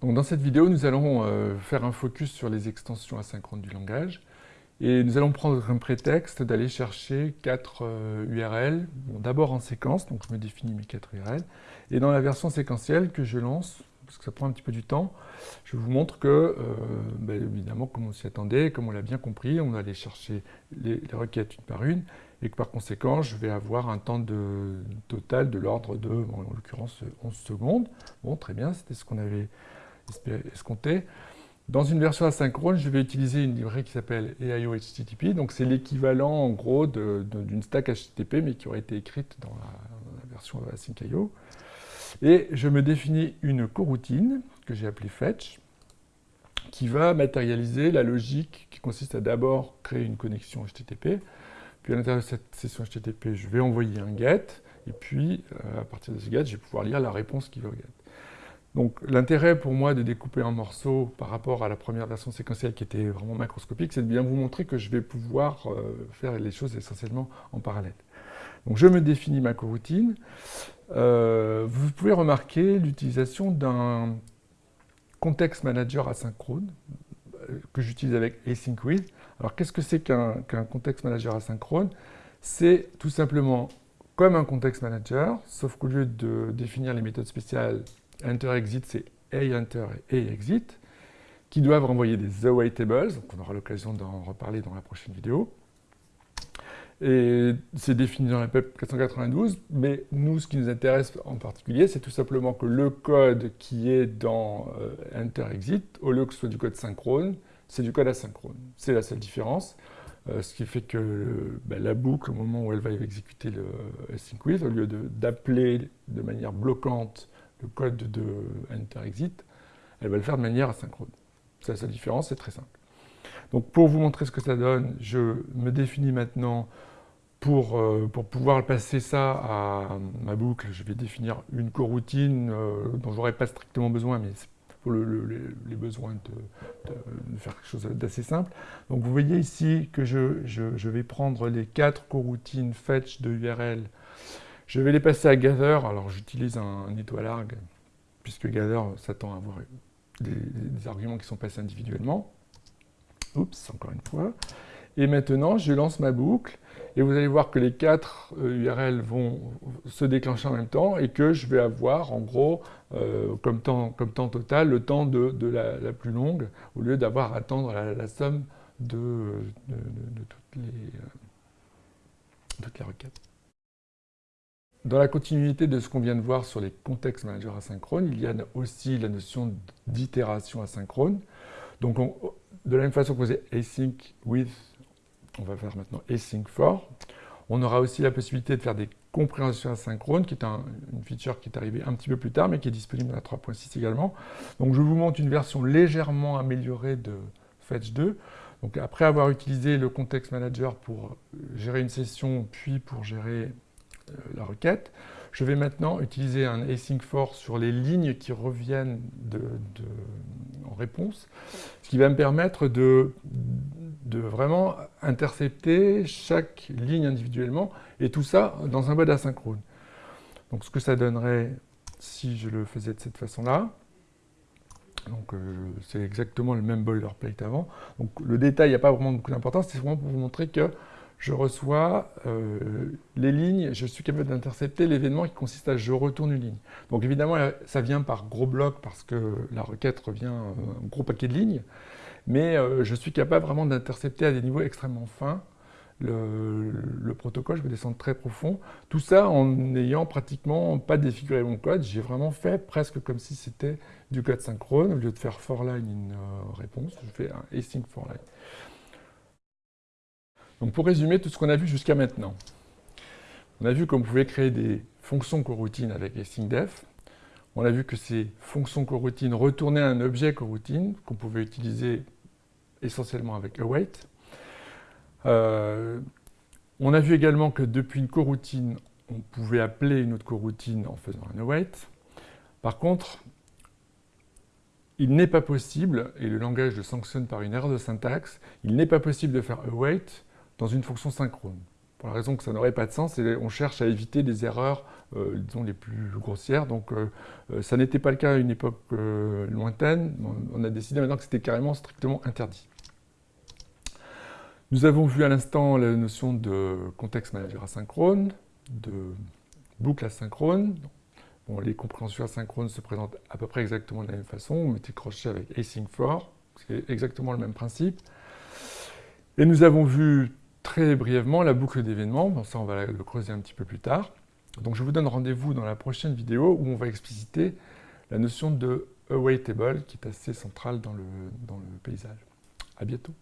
Donc dans cette vidéo, nous allons euh, faire un focus sur les extensions asynchrones du langage. Et nous allons prendre un prétexte d'aller chercher quatre URL, euh, d'abord en séquence, donc je me définis mes quatre URL, et dans la version séquentielle que je lance, parce que ça prend un petit peu du temps, je vous montre que, euh, ben, évidemment, comme on s'y attendait, comme on l'a bien compris, on aller chercher les, requêtes une par une, et que par conséquent, je vais avoir un temps de, total de l'ordre de, en l'occurrence, 11 secondes. Bon, très bien, c'était ce qu'on avait escompté. Dans une version asynchrone, je vais utiliser une librairie qui s'appelle EIO HTTP. Donc c'est l'équivalent en gros d'une stack HTTP, mais qui aurait été écrite dans la, version async.io. Et je me définis une coroutine que j'ai appelée fetch, qui va matérialiser la logique qui consiste à d'abord créer une connexion HTTP, puis à l'intérieur de cette session HTTP, je vais envoyer un GET, et puis euh, à partir de ce GET, je vais pouvoir lire la réponse qui va au GET. Donc l'intérêt pour moi de découper en morceaux par rapport à la première version séquentielle qui était vraiment macroscopique, c'est de bien vous montrer que je vais pouvoir euh, faire les choses essentiellement en parallèle. Donc je me définis ma coroutine. Euh, vous pouvez remarquer l'utilisation d'un context manager asynchrone euh, que j'utilise avec async with. Alors qu'est-ce que c'est qu'un context manager asynchrone? C'est tout simplement comme un context manager, sauf qu'au lieu de définir les méthodes spéciales enter-exit, c'est a-enter et a-exit, qui doivent renvoyer des awaitables, donc on aura l'occasion d'en reparler dans la prochaine vidéo. Et c'est défini dans la PEP 492, mais nous, ce qui nous intéresse en particulier, c'est tout simplement que le code qui est dans euh, enter-exit, au lieu que ce soit du code synchrone, c'est du code asynchrone. C'est la seule différence. Euh, ce qui fait que ben, la boucle, au moment où elle va exécuter le async with, au lieu d'appeler de manière bloquante le code de enter-exit, elle va le faire de manière asynchrone. C'est la différence, c'est très simple. Donc pour vous montrer ce que ça donne, je me définis maintenant pour, euh, pouvoir passer ça à ma boucle, je vais définir une coroutine euh, dont je n'aurai pas strictement besoin, mais pour les besoins de, faire quelque chose d'assez simple. Donc vous voyez ici que je, vais prendre les quatre coroutines fetch de URL je vais les passer à Gather. Alors j'utilise un, étoile arg, puisque Gather s'attend à avoir des, arguments qui sont passés individuellement. Oups, encore une fois. Et maintenant, je lance ma boucle, et vous allez voir que les quatre URL euh, vont se déclencher en même temps, et que je vais avoir, en gros, euh, comme, temps, comme, temps, total, le temps de, la, plus longue, au lieu d'avoir à attendre la, somme de, toutes, les, euh, toutes les requêtes. Dans la continuité de ce qu'on vient de voir sur les contextes managers asynchrones, il y a aussi la notion d'itération asynchrone. Donc, de la même façon qu'on faisait async with, on va faire maintenant async for. On aura aussi la possibilité de faire des compréhensions asynchrones, qui est une feature qui est arrivée un petit peu plus tard, mais qui est disponible dans la 3.6 également. Donc, je vous montre une version légèrement améliorée de Fetch 2. Donc, après avoir utilisé le context manager pour gérer une session, puis pour gérer la requête. Je vais maintenant utiliser un async for sur les lignes qui reviennent en réponse, ce qui va me permettre de, vraiment intercepter chaque ligne individuellement, et tout ça dans un mode asynchrone. Donc ce que ça donnerait si je le faisais de cette façon-là, donc euh, c'est exactement le même boilerplate avant. Donc le détail, il n'y a pas vraiment beaucoup d'importance, c'est vraiment pour vous montrer que je reçois euh, les lignes, je suis capable d'intercepter l'événement qui consiste à je retourne une ligne. Donc évidemment, ça vient par gros blocs parce que la requête revient euh, un gros paquet de lignes, mais euh, je suis capable vraiment d'intercepter à des niveaux extrêmement fins le, protocole, je vais descendre très profond. Tout ça en n'ayant pratiquement pas défiguré mon code, j'ai vraiment fait presque comme si c'était du code synchrone. Au lieu de faire for line in réponse, je fais un async for line. Donc pour résumer tout ce qu'on a vu jusqu'à maintenant, on a vu qu'on pouvait créer des fonctions coroutines avec AsyncDef. On a vu que ces fonctions coroutines retournaient un objet coroutine qu'on pouvait utiliser essentiellement avec await. Euh, on a vu également que depuis une coroutine, on pouvait appeler une autre coroutine en faisant un await. Par contre, il n'est pas possible, et le langage le sanctionne par une erreur de syntaxe, il n'est pas possible de faire await dans une fonction synchrone. pour la raison que ça n'aurait pas de sens, et on cherche à éviter des erreurs, disons, les plus grossières. Donc, ça n'était pas le cas à une époque lointaine. On a décidé maintenant que c'était carrément strictement interdit. Nous avons vu à l'instant la notion de contexte manager asynchrone, de boucle asynchrone. Bon, les compréhensions asynchrones se présentent à peu près exactement de la même façon. On mettait crochet avec async for, c'est exactement le même principe. Et nous avons vu brièvement la boucle d'événements. Bon, ça, on va le creuser un petit peu plus tard. Donc, je vous donne rendez-vous dans la prochaine vidéo où on va expliciter la notion de awaitable qui est assez centrale dans le, dans le paysage. À bientôt.